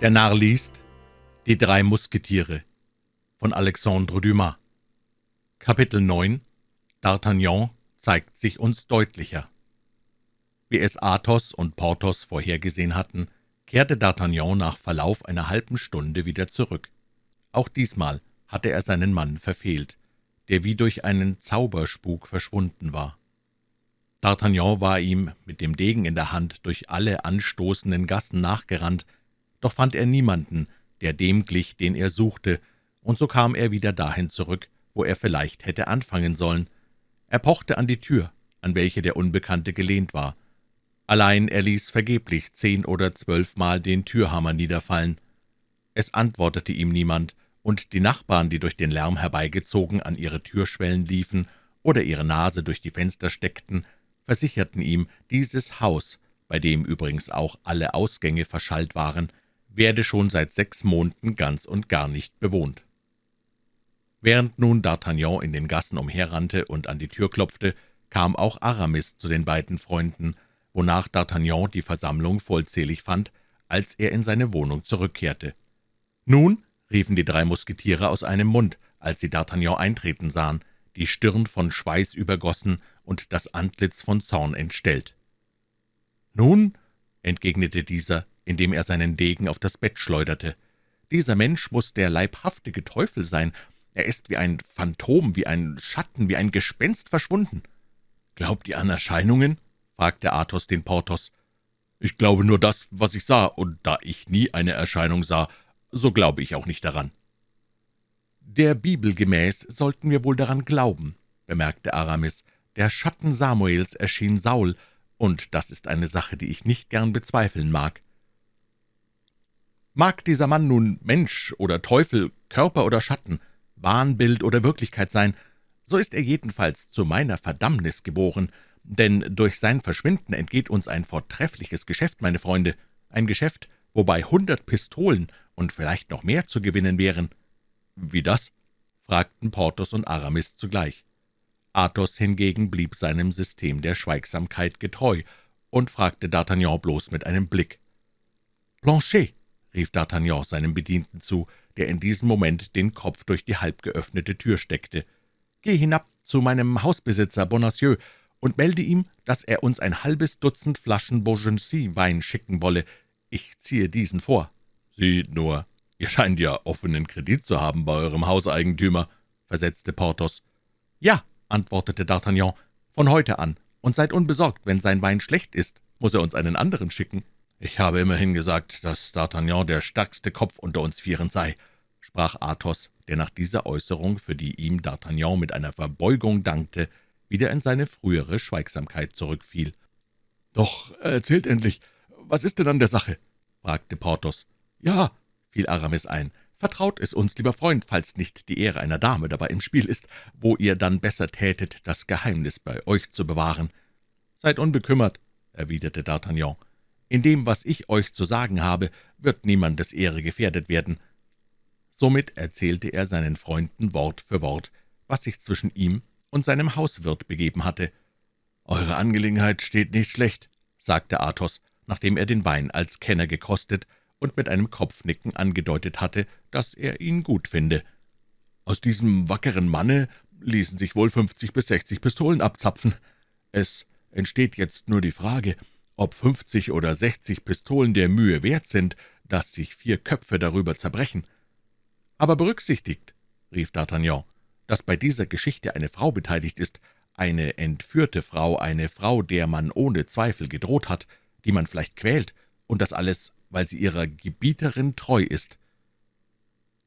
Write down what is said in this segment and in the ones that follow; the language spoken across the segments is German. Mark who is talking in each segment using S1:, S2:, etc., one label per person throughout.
S1: Der Narr liest Die drei Musketiere von Alexandre Dumas Kapitel 9 D'Artagnan zeigt sich uns deutlicher Wie es Athos und Porthos vorhergesehen hatten, kehrte D'Artagnan nach Verlauf einer halben Stunde wieder zurück. Auch diesmal hatte er seinen Mann verfehlt, der wie durch einen Zauberspuk verschwunden war. D'Artagnan war ihm mit dem Degen in der Hand durch alle anstoßenden Gassen nachgerannt, doch fand er niemanden, der dem glich, den er suchte, und so kam er wieder dahin zurück, wo er vielleicht hätte anfangen sollen. Er pochte an die Tür, an welche der Unbekannte gelehnt war. Allein er ließ vergeblich zehn oder zwölfmal den Türhammer niederfallen. Es antwortete ihm niemand, und die Nachbarn, die durch den Lärm herbeigezogen an ihre Türschwellen liefen oder ihre Nase durch die Fenster steckten, versicherten ihm, dieses Haus, bei dem übrigens auch alle Ausgänge verschallt waren, werde schon seit sechs Monaten ganz und gar nicht bewohnt. Während nun D'Artagnan in den Gassen umherrannte und an die Tür klopfte, kam auch Aramis zu den beiden Freunden, wonach D'Artagnan die Versammlung vollzählig fand, als er in seine Wohnung zurückkehrte. »Nun«, riefen die drei Musketiere aus einem Mund, als sie D'Artagnan eintreten sahen, die Stirn von Schweiß übergossen und das Antlitz von Zorn entstellt. »Nun«, entgegnete dieser, indem er seinen Degen auf das Bett schleuderte, »dieser Mensch muss der leibhaftige Teufel sein. Er ist wie ein Phantom, wie ein Schatten, wie ein Gespenst verschwunden.« »Glaubt ihr an Erscheinungen?« fragte Athos den Porthos. »Ich glaube nur das, was ich sah, und da ich nie eine Erscheinung sah, so glaube ich auch nicht daran.« »Der Bibel gemäß sollten wir wohl daran glauben«, bemerkte Aramis, der Schatten Samuels erschien Saul, und das ist eine Sache, die ich nicht gern bezweifeln mag. Mag dieser Mann nun Mensch oder Teufel, Körper oder Schatten, Wahnbild oder Wirklichkeit sein, so ist er jedenfalls zu meiner Verdammnis geboren, denn durch sein Verschwinden entgeht uns ein vortreffliches Geschäft, meine Freunde, ein Geschäft, wobei hundert Pistolen und vielleicht noch mehr zu gewinnen wären. »Wie das?« fragten Porthos und Aramis zugleich. Athos hingegen blieb seinem System der Schweigsamkeit getreu und fragte D'Artagnan bloß mit einem Blick. »Planchet«, rief D'Artagnan seinem Bedienten zu, der in diesem Moment den Kopf durch die halb geöffnete Tür steckte, »geh hinab zu meinem Hausbesitzer Bonacieux und melde ihm, dass er uns ein halbes Dutzend Flaschen Beaugency-Wein schicken wolle. Ich ziehe diesen vor.« »Sieht nur, ihr scheint ja offenen Kredit zu haben bei eurem Hauseigentümer«, versetzte Porthos. »Ja«, antwortete D'Artagnan, »von heute an, und seid unbesorgt, wenn sein Wein schlecht ist, muss er uns einen anderen schicken.« »Ich habe immerhin gesagt, dass D'Artagnan der stärkste Kopf unter uns Vieren sei«, sprach Athos, der nach dieser Äußerung, für die ihm D'Artagnan mit einer Verbeugung dankte, wieder in seine frühere Schweigsamkeit zurückfiel. »Doch erzählt endlich, was ist denn an der Sache?« fragte Porthos. »Ja«, fiel Aramis ein, Vertraut es uns, lieber Freund, falls nicht die Ehre einer Dame dabei im Spiel ist, wo ihr dann besser tätet, das Geheimnis bei euch zu bewahren.« »Seid unbekümmert«, erwiderte D'Artagnan. »In dem, was ich euch zu sagen habe, wird niemandes Ehre gefährdet werden.« Somit erzählte er seinen Freunden Wort für Wort, was sich zwischen ihm und seinem Hauswirt begeben hatte. »Eure Angelegenheit steht nicht schlecht«, sagte Athos, nachdem er den Wein als Kenner gekostet und mit einem Kopfnicken angedeutet hatte, dass er ihn gut finde. »Aus diesem wackeren Manne ließen sich wohl fünfzig bis sechzig Pistolen abzapfen. Es entsteht jetzt nur die Frage, ob fünfzig oder sechzig Pistolen der Mühe wert sind, dass sich vier Köpfe darüber zerbrechen. Aber berücksichtigt«, rief D'Artagnan, »dass bei dieser Geschichte eine Frau beteiligt ist, eine entführte Frau, eine Frau, der man ohne Zweifel gedroht hat, die man vielleicht quält, und das alles weil sie ihrer Gebieterin treu ist.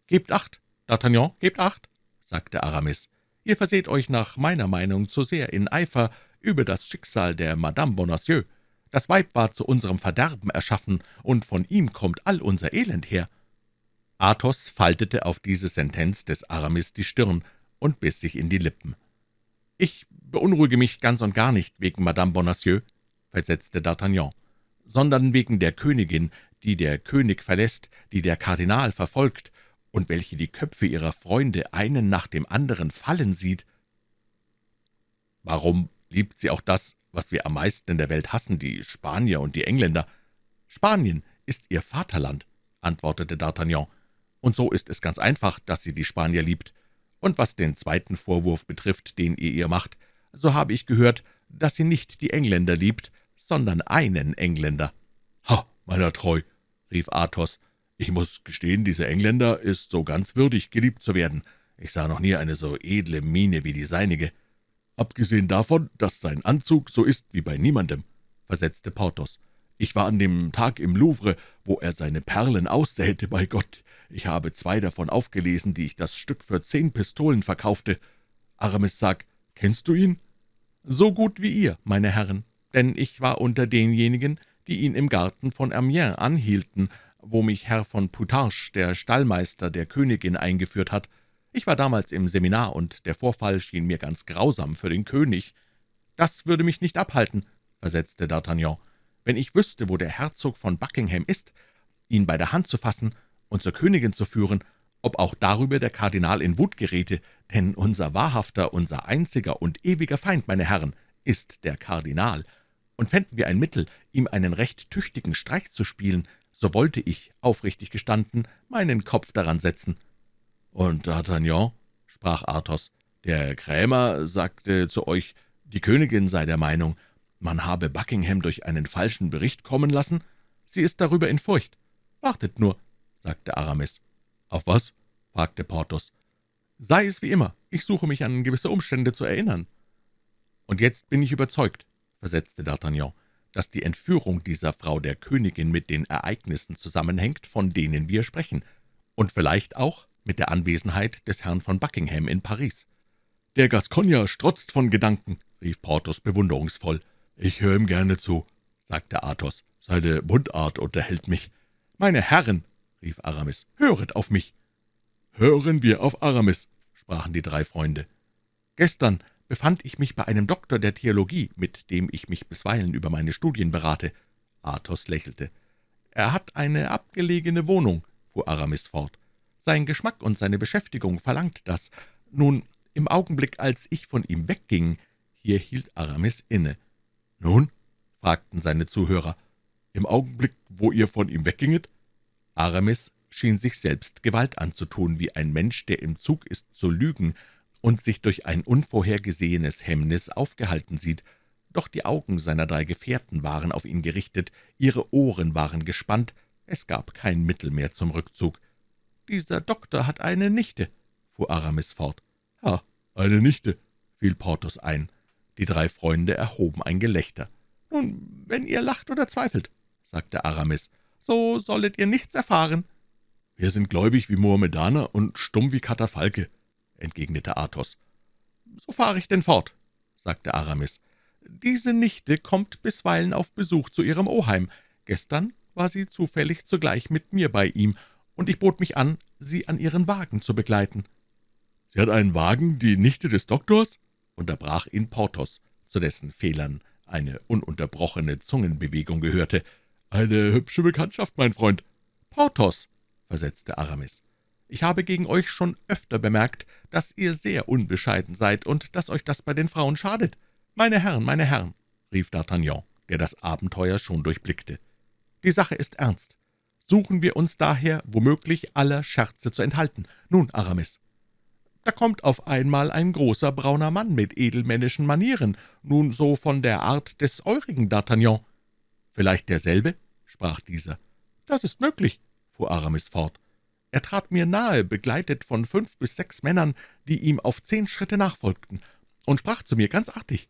S1: »Gebt acht, D'Artagnan, gebt acht«, sagte Aramis. »Ihr verseht euch nach meiner Meinung zu sehr in Eifer über das Schicksal der Madame Bonacieux. Das Weib war zu unserem Verderben erschaffen, und von ihm kommt all unser Elend her.« Athos faltete auf diese Sentenz des Aramis die Stirn und biss sich in die Lippen. »Ich beunruhige mich ganz und gar nicht wegen Madame Bonacieux«, versetzte D'Artagnan, »sondern wegen der Königin, die der König verlässt, die der Kardinal verfolgt und welche die Köpfe ihrer Freunde einen nach dem anderen fallen sieht. Warum liebt sie auch das, was wir am meisten in der Welt hassen, die Spanier und die Engländer? Spanien ist ihr Vaterland, antwortete D'Artagnan. »Und so ist es ganz einfach, dass sie die Spanier liebt. Und was den zweiten Vorwurf betrifft, den ihr ihr macht, so habe ich gehört, dass sie nicht die Engländer liebt, sondern einen Engländer.«
S2: »Ha, meiner treu«, rief Athos, »ich muss gestehen, dieser Engländer ist so ganz würdig, geliebt zu werden. Ich sah noch nie eine so edle Miene wie die seinige. Abgesehen davon, dass sein Anzug so ist wie bei niemandem«, versetzte Porthos. »Ich war an dem Tag im Louvre, wo er seine Perlen aussäte, bei Gott. Ich habe zwei davon aufgelesen, die ich das Stück für zehn Pistolen verkaufte. Aramis, sag, kennst du ihn?«
S1: »So gut wie ihr, meine Herren, denn ich war unter denjenigen, die ihn im Garten von Amiens anhielten, wo mich Herr von Poutarche, der Stallmeister der Königin, eingeführt hat. Ich war damals im Seminar, und der Vorfall schien mir ganz grausam für den König. »Das würde mich nicht abhalten«, versetzte D'Artagnan, »wenn ich wüsste, wo der Herzog von Buckingham ist, ihn bei der Hand zu fassen und zur Königin zu führen, ob auch darüber der Kardinal in Wut geräte, denn unser wahrhafter, unser einziger und ewiger Feind, meine Herren, ist der Kardinal, und fänden wir ein Mittel, ihm einen recht tüchtigen Streich zu spielen, so wollte ich, aufrichtig gestanden, meinen Kopf daran setzen.«
S2: »Und D'Artagnan«, sprach Athos, »der Krämer sagte zu euch, die Königin sei der Meinung, man habe Buckingham durch einen falschen Bericht kommen lassen?
S1: Sie ist darüber in Furcht. Wartet nur«, sagte Aramis.
S2: »Auf was?« fragte Porthos.
S1: »Sei es wie immer, ich suche mich an gewisse Umstände zu erinnern.« »Und jetzt bin ich überzeugt«, versetzte D'Artagnan, »dass die Entführung dieser Frau der Königin mit den Ereignissen zusammenhängt, von denen wir sprechen, und vielleicht auch mit der Anwesenheit des Herrn von Buckingham in Paris.«
S2: »Der Gascogner strotzt von Gedanken«, rief Porthos bewunderungsvoll. »Ich höre ihm gerne zu«, sagte Athos. »Seine Mundart unterhält mich.«
S1: »Meine Herren«, rief Aramis, »höret auf mich!«
S2: »Hören wir auf Aramis«, sprachen die drei Freunde.
S1: »Gestern befand ich mich bei einem Doktor der Theologie, mit dem ich mich bisweilen über meine Studien berate.« Athos lächelte. »Er hat eine abgelegene Wohnung«, fuhr Aramis fort. »Sein Geschmack und seine Beschäftigung verlangt das. Nun, im Augenblick, als ich von ihm wegging...« Hier hielt Aramis inne.
S2: »Nun?« fragten seine Zuhörer. »Im Augenblick, wo ihr von ihm wegginget?«
S1: Aramis schien sich selbst Gewalt anzutun, wie ein Mensch, der im Zug ist zu lügen und sich durch ein unvorhergesehenes Hemmnis aufgehalten sieht. Doch die Augen seiner drei Gefährten waren auf ihn gerichtet, ihre Ohren waren gespannt, es gab kein Mittel mehr zum Rückzug. »Dieser Doktor hat eine Nichte«, fuhr Aramis fort.
S2: »Ha, eine Nichte«, fiel
S1: Porthos ein. Die drei Freunde erhoben ein Gelächter. »Nun, wenn ihr lacht oder zweifelt«, sagte Aramis, »so sollet ihr nichts erfahren.«
S2: »Wir sind gläubig wie Mohammedaner und stumm wie Katafalke«, entgegnete Athos.
S1: »So fahre ich denn fort«, sagte Aramis. »Diese Nichte kommt bisweilen auf Besuch zu ihrem Oheim. Gestern war sie zufällig zugleich mit mir bei ihm, und ich bot mich an, sie an ihren Wagen zu begleiten.«
S2: »Sie hat einen Wagen, die Nichte des Doktors?«
S1: unterbrach ihn Porthos, zu dessen Fehlern eine ununterbrochene Zungenbewegung gehörte.
S2: »Eine hübsche Bekanntschaft, mein Freund.«
S1: »Porthos«, versetzte Aramis, »ich habe gegen euch schon öfter bemerkt, dass ihr sehr unbescheiden seid und dass euch das bei den Frauen schadet. Meine Herren, meine Herren«, rief D'Artagnan, der das Abenteuer schon durchblickte, »die Sache ist ernst. Suchen wir uns daher womöglich aller Scherze zu enthalten. Nun, Aramis, da kommt auf einmal ein großer brauner Mann mit edelmännischen Manieren, nun so von der Art des eurigen D'Artagnan.« »Vielleicht derselbe?« sprach dieser. »Das ist möglich«, fuhr Aramis fort. »Er trat mir nahe, begleitet von fünf bis sechs Männern, die ihm auf zehn Schritte nachfolgten, und sprach zu mir ganz artig.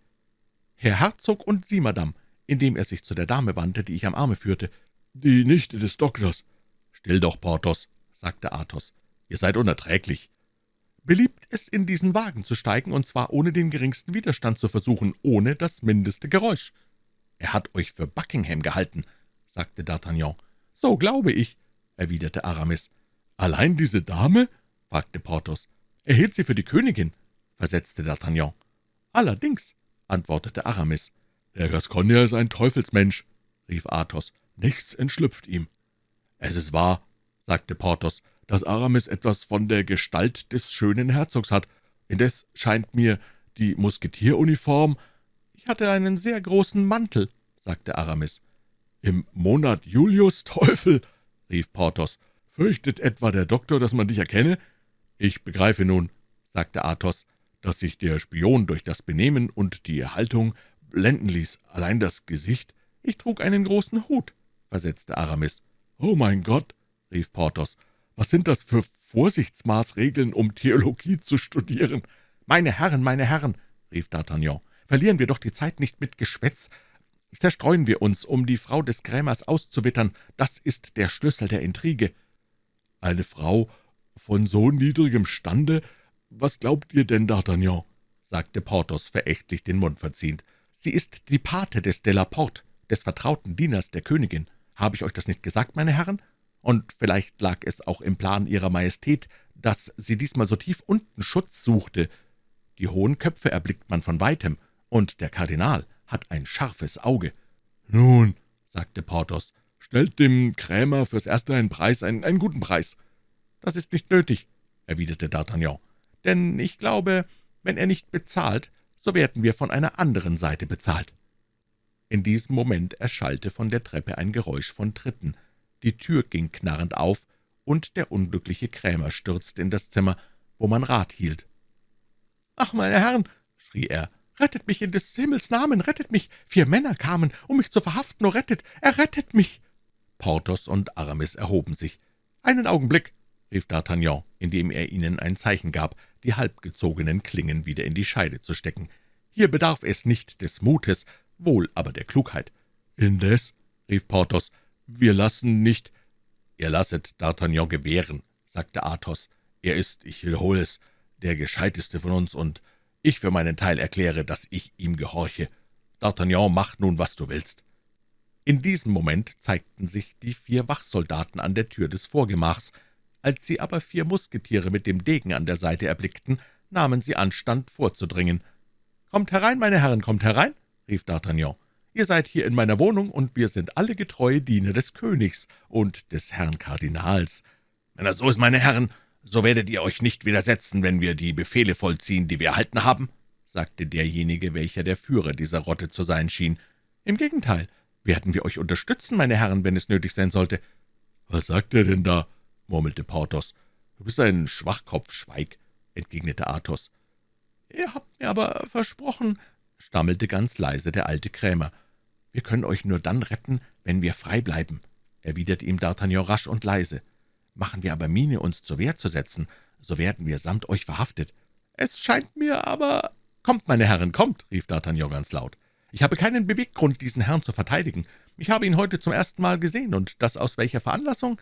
S1: »Herr Herzog und Sie, Madame«, indem er sich zu der Dame wandte, die ich am Arme führte.
S2: »Die Nichte des Doktors.«
S1: »Still doch, Porthos«, sagte Athos. »Ihr seid unerträglich beliebt es, in diesen Wagen zu steigen, und zwar ohne den geringsten Widerstand zu versuchen, ohne das mindeste Geräusch. Er hat euch für Buckingham gehalten, sagte D'Artagnan. »So glaube ich«, erwiderte Aramis.
S2: »Allein diese Dame?«
S1: fragte Porthos. »Er hielt sie für die Königin«, versetzte D'Artagnan. »Allerdings«, antwortete Aramis.
S2: »Der Gascogner ist ein Teufelsmensch«, rief Athos. »Nichts entschlüpft ihm.«
S1: »Es ist wahr«, sagte Porthos, dass Aramis etwas von der Gestalt des schönen Herzogs hat. Indes scheint mir die Musketieruniform »Ich hatte einen sehr großen Mantel«, sagte Aramis.
S2: »Im Monat Julius, Teufel!« rief Porthos. »Fürchtet etwa der Doktor, dass man dich erkenne?« »Ich begreife nun«, sagte Athos, »dass sich der Spion durch das Benehmen und die Haltung blenden ließ. Allein das Gesicht...«
S1: »Ich trug einen großen Hut«, versetzte Aramis.
S2: »Oh mein Gott«, rief Porthos, »was sind das für Vorsichtsmaßregeln, um Theologie zu studieren?«
S1: »Meine Herren, meine Herren«, rief D'Artagnan, »verlieren wir doch die Zeit nicht mit Geschwätz. Zerstreuen wir uns, um die Frau des Krämers auszuwittern. Das ist der Schlüssel der Intrige.«
S2: »Eine Frau von so niedrigem Stande? Was glaubt ihr denn, D'Artagnan?«
S1: sagte Porthos verächtlich den Mund verziehend. »Sie ist die Pate des Delaporte, des vertrauten Dieners der Königin. Habe ich euch das nicht gesagt, meine Herren? Und vielleicht lag es auch im Plan Ihrer Majestät, dass sie diesmal so tief unten Schutz suchte. Die hohen Köpfe erblickt man von Weitem, und der Kardinal hat ein scharfes Auge.«
S2: »Nun«, sagte Porthos, »stellt dem Krämer fürs Erste einen Preis, einen, einen guten Preis.«
S1: »Das ist nicht nötig«, erwiderte D'Artagnan, »denn ich glaube, wenn er nicht bezahlt, so werden wir von einer anderen Seite bezahlt.« In diesem Moment erschallte von der Treppe ein Geräusch von Tritten. Die Tür ging knarrend auf, und der unglückliche Krämer stürzte in das Zimmer, wo man Rat hielt. »Ach, meine Herren«, schrie er, »rettet mich in des Himmels Namen, rettet mich! Vier Männer kamen, um mich zu verhaften, oh rettet, errettet mich!« Porthos und Aramis erhoben sich. »Einen Augenblick«, rief D'Artagnan, indem er ihnen ein Zeichen gab, die halbgezogenen Klingen wieder in die Scheide zu stecken. »Hier bedarf es nicht des Mutes, wohl aber der Klugheit.«
S2: »Indes«, rief Porthos, »wir lassen nicht...«
S1: »Ihr lasset D'Artagnan gewähren«, sagte Athos. »Er ist, ich wiederhole es, der Gescheiteste von uns, und ich für meinen Teil erkläre, dass ich ihm gehorche. D'Artagnan, mach nun, was du willst.« In diesem Moment zeigten sich die vier Wachsoldaten an der Tür des Vorgemachs. Als sie aber vier Musketiere mit dem Degen an der Seite erblickten, nahmen sie Anstand, vorzudringen. »Kommt herein, meine Herren, kommt herein«, rief D'Artagnan. »Ihr seid hier in meiner Wohnung, und wir sind alle getreue Diener des Königs und des Herrn Kardinals.« »Wenn das so ist, meine Herren, so werdet ihr euch nicht widersetzen, wenn wir die Befehle vollziehen, die wir erhalten haben?« sagte derjenige, welcher der Führer dieser Rotte zu sein schien. »Im Gegenteil, werden wir euch unterstützen, meine Herren, wenn es nötig sein sollte.«
S2: »Was sagt er denn da?« murmelte Porthos. »Du bist ein Schwachkopf, schweig«, entgegnete Athos.
S1: »Ihr habt mir aber versprochen«, stammelte ganz leise der alte Krämer. »Wir können euch nur dann retten, wenn wir frei bleiben«, erwiderte ihm D'Artagnan rasch und leise. Machen wir aber Miene, uns zur Wehr zu setzen, so werden wir samt euch verhaftet. Es scheint mir aber... »Kommt, meine Herren, kommt«, rief D'Artagnan ganz laut. »Ich habe keinen Beweggrund, diesen Herrn zu verteidigen. Ich habe ihn heute zum ersten Mal gesehen, und das aus welcher Veranlassung?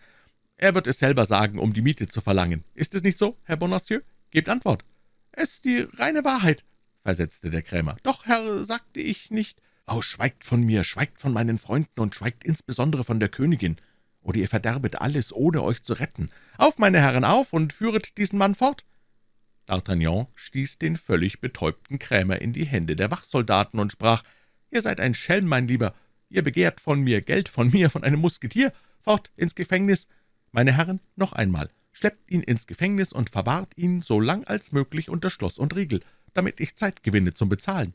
S1: Er wird es selber sagen, um die Miete zu verlangen. Ist es nicht so, Herr Bonacieux? Gebt Antwort.« »Es ist die reine Wahrheit«, versetzte der Krämer. »Doch, Herr, sagte ich nicht...« »Oh, schweigt von mir, schweigt von meinen Freunden und schweigt insbesondere von der Königin oder ihr verderbet alles, ohne euch zu retten. Auf, meine Herren, auf und führet diesen Mann fort!« D'Artagnan stieß den völlig betäubten Krämer in die Hände der Wachsoldaten und sprach, »Ihr seid ein Schelm, mein Lieber. Ihr begehrt von mir Geld, von mir, von einem Musketier. Fort ins Gefängnis. Meine Herren, noch einmal, schleppt ihn ins Gefängnis und verwahrt ihn so lang als möglich unter Schloss und Riegel, damit ich Zeit gewinne zum Bezahlen.«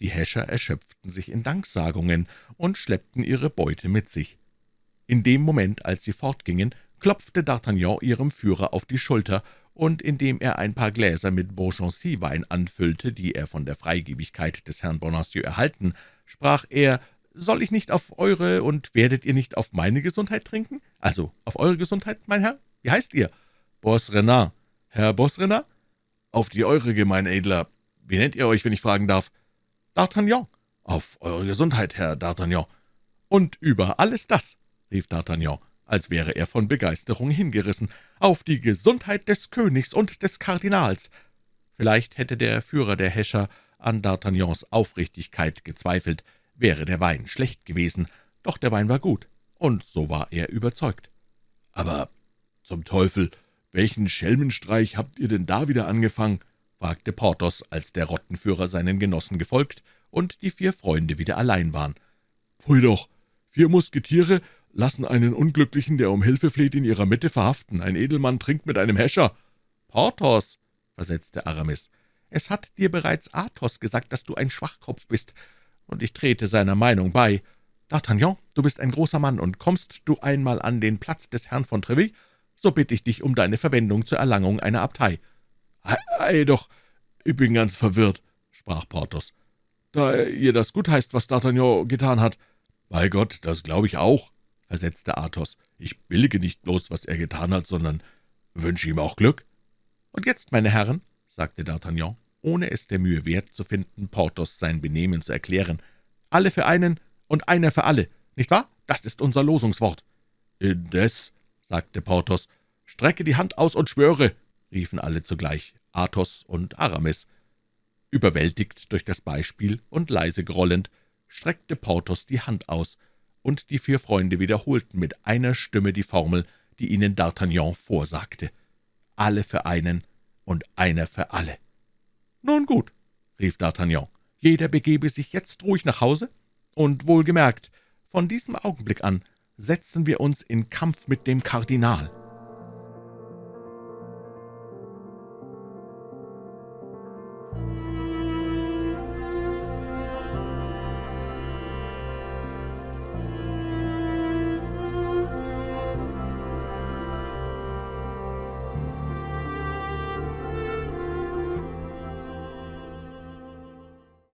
S1: Die Häscher erschöpften sich in Danksagungen und schleppten ihre Beute mit sich. In dem Moment, als sie fortgingen, klopfte D'Artagnan ihrem Führer auf die Schulter, und indem er ein paar Gläser mit Beaugency-Wein anfüllte, die er von der Freigebigkeit des Herrn Bonacieux erhalten, sprach er, »Soll ich nicht auf eure und werdet ihr nicht auf meine Gesundheit trinken? Also auf eure Gesundheit, mein Herr? Wie heißt ihr?«
S2: »Bossrenard.
S1: Herr Bossrenard?«
S2: »Auf die eure, mein Edler. Wie nennt ihr euch, wenn ich fragen darf?«
S1: »D'Artagnan.«
S2: »Auf eure Gesundheit, Herr D'Artagnan.«
S1: »Und über alles das«, rief D'Artagnan, als wäre er von Begeisterung hingerissen, »auf die Gesundheit des Königs und des Kardinals!« Vielleicht hätte der Führer der Häscher an D'Artagnans Aufrichtigkeit gezweifelt, wäre der Wein schlecht gewesen, doch der Wein war gut, und so war er überzeugt.
S2: »Aber zum Teufel, welchen Schelmenstreich habt ihr denn da wieder angefangen?« fragte Porthos, als der Rottenführer seinen Genossen gefolgt und die vier Freunde wieder allein waren. »Pfui doch, vier Musketiere lassen einen Unglücklichen, der um Hilfe fleht, in ihrer Mitte verhaften. Ein Edelmann trinkt mit einem Häscher.«
S1: »Porthos«, versetzte Aramis, »es hat dir bereits Athos gesagt, dass du ein Schwachkopf bist, und ich trete seiner Meinung bei. D'Artagnan, du bist ein großer Mann, und kommst du einmal an den Platz des Herrn von Treville, so bitte ich dich um deine Verwendung zur Erlangung einer Abtei.«
S2: »Ei, doch, ich bin ganz verwirrt«, sprach Porthos, »da ihr das gut heißt, was D'Artagnan getan hat.« »Bei Gott, das glaube ich auch«, versetzte Athos. »Ich billige nicht bloß, was er getan hat, sondern wünsche ihm auch Glück.«
S1: »Und jetzt, meine Herren«, sagte D'Artagnan, ohne es der Mühe wert zu finden, Porthos sein Benehmen zu erklären, »alle für einen und einer für alle, nicht wahr? Das ist unser Losungswort.«
S2: »Indes«, sagte Porthos,
S1: »strecke die Hand aus und schwöre«, riefen alle zugleich, Athos und Aramis. Überwältigt durch das Beispiel und leise grollend, streckte Porthos die Hand aus, und die vier Freunde wiederholten mit einer Stimme die Formel, die ihnen D'Artagnan vorsagte. Alle für einen und einer für alle. »Nun gut«, rief D'Artagnan, »jeder begebe sich jetzt ruhig nach Hause, und wohlgemerkt, von diesem Augenblick an setzen wir uns in Kampf mit dem Kardinal.«